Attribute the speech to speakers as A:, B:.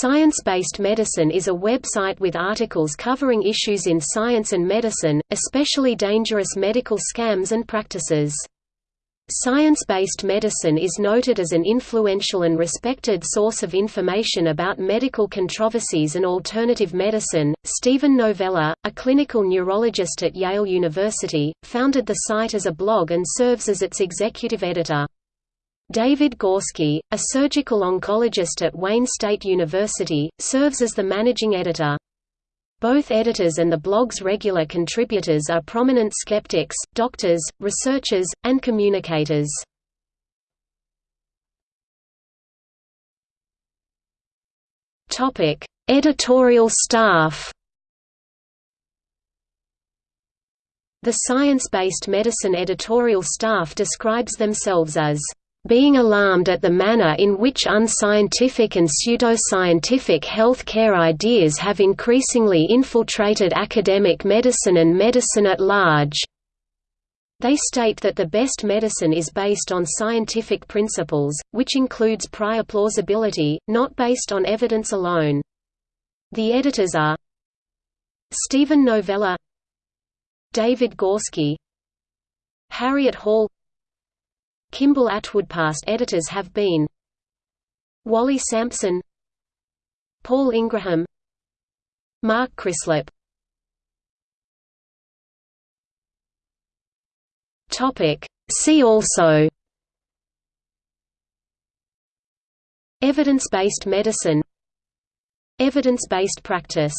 A: Science-Based Medicine is a website with articles covering issues in science and medicine, especially dangerous medical scams and practices. Science-based medicine is noted as an influential and respected source of information about medical controversies and alternative medicine. Steven Novella, a clinical neurologist at Yale University, founded the site as a blog and serves as its executive editor. David Gorski, a surgical oncologist at Wayne State University, serves as the managing editor. Both editors and the blog's regular contributors are prominent skeptics, doctors, researchers, and communicators. Editorial staff The science-based medicine editorial staff describes themselves as being alarmed at the manner in which unscientific and pseudoscientific health care ideas have increasingly infiltrated academic medicine and medicine at large. They state that the best medicine is based on scientific principles, which includes prior plausibility, not based on evidence alone. The editors are Steven Novella David Gorski Harriet Hall Kimball Atwood Past editors have been Wally Sampson Paul Ingraham Mark Crislip See also Evidence-based medicine Evidence-based practice